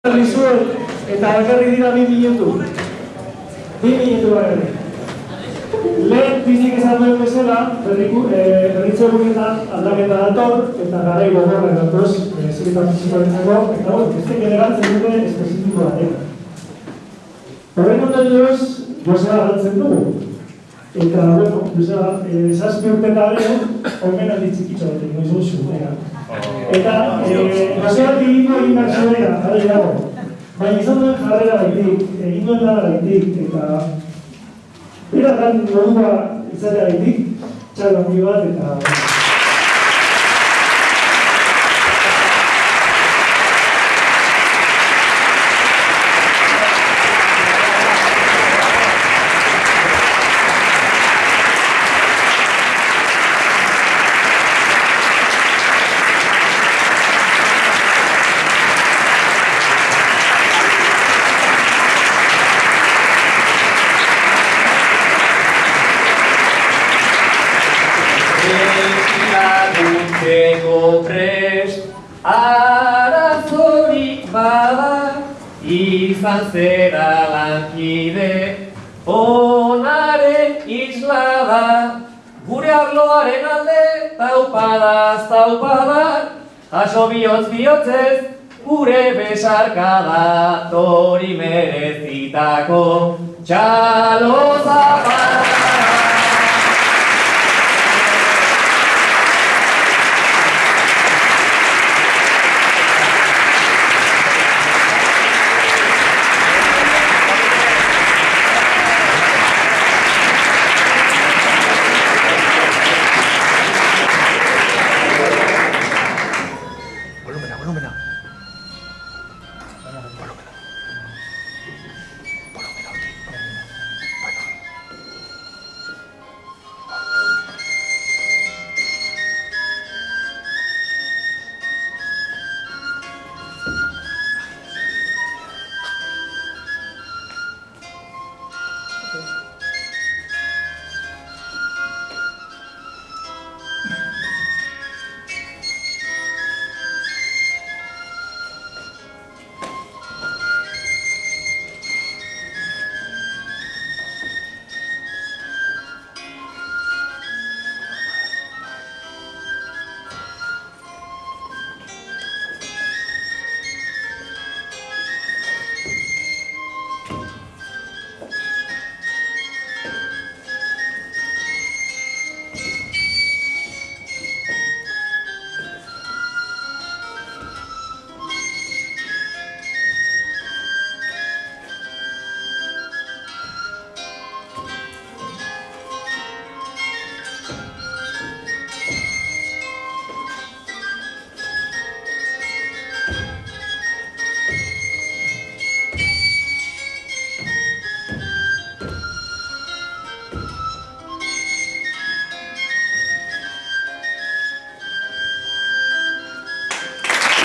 Dizuet, eta bakarri dira bi minutu. Bi minutu bakarri. Lehen bizik esan duen bezala, berriku, eh, berritzu egunetan aldaketa dator, eta garai gogorra datoz, eh, zuri partiziparitzako, eta bueno, beste generatzen dute espezifiko batek. Horren ondorioz, Josea galtzen dugu. Eta, bueno, Josea, eh, zazpi urte eta gero, omen aldi txikitxo batek, noiz gozu. Eta, eh, digiko egin behar zuela, jare dago. Baina izan duen jarrera gaitik, egin duen lana gaitik, eta Bera lan modua izatea gaitik, handi bat eta... Laguntzeko prest arazorik bada izan zera lankide onaren isla da gure arloaren alde taupadaz taupada. Aso bihotz bihotzez gure besarkada tori merezitako. Txalo zapada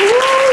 Woo!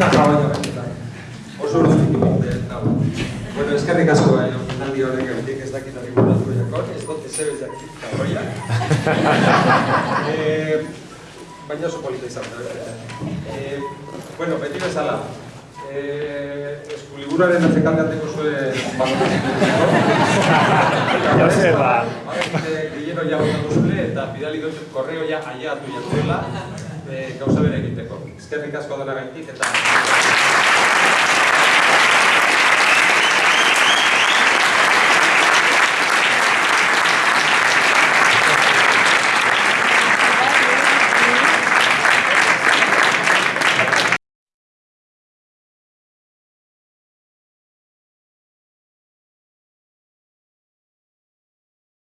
Eta jabaina baita. Oso ordu ditu eta Bueno, eskerrik asko bai, omenaldi horrek egitek ez dakit hori buratu jako, ez dut ez ebez jakit, kagoia. eh, baina oso polita izan da. Eh, bueno, beti bezala, eh, eskuliburaren atzekaldeateko zuen. Gillero ja botatu zule eta bidali dut korreo ja aiatu jatuela eh, gauza bere egiteko. Eskerrik asko dela gaitik eta...